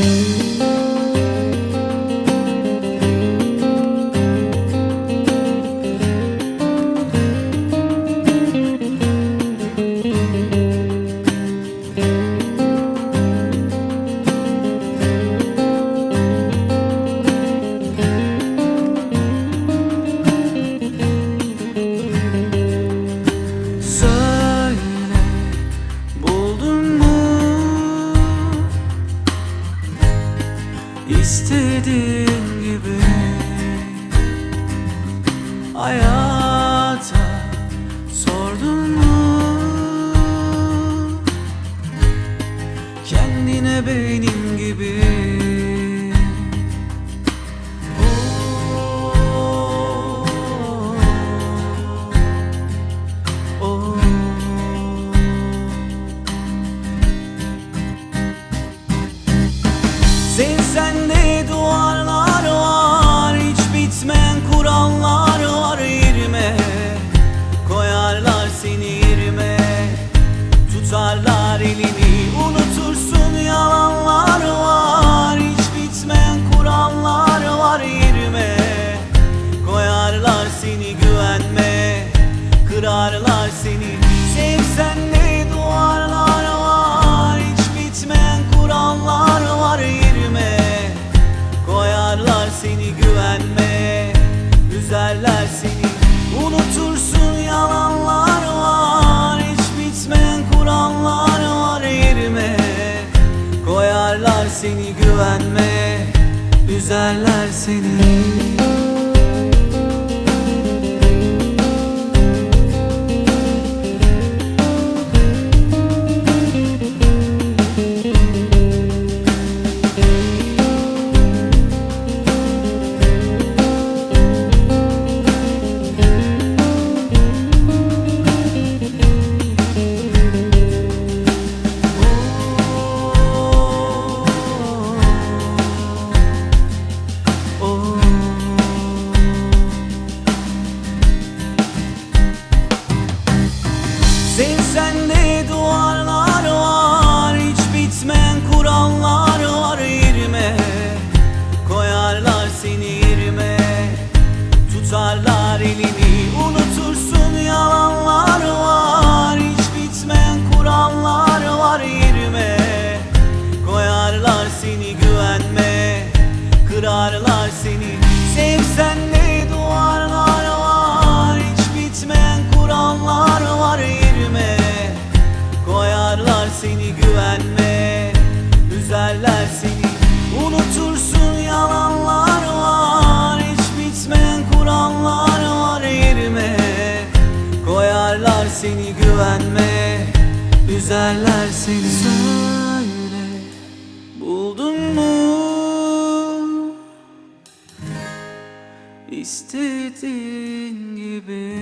Söyle İstediğin gibi Hayata sordun mu? Kendine benim gibi sende duvarlar var Hiç bitmeyen kurallar var yerime. Koyarlar seni yerime Tutarlar elini. Unutursun yalanlar var Hiç bitmeyen kurallar var yerime. Koyarlar seni güvenme Kırarlar seni. Sevsen ne Koyarlar seni güvenme Üzerler seni Sen sende duvarlar seni güvenme Üzerler seni. Unutursun yalanlar var Hiç bitmeyen kurallar var yerime. Koyarlar seni güvenme Üzerler seni. Söyle Buldun mu? İstediğin gibi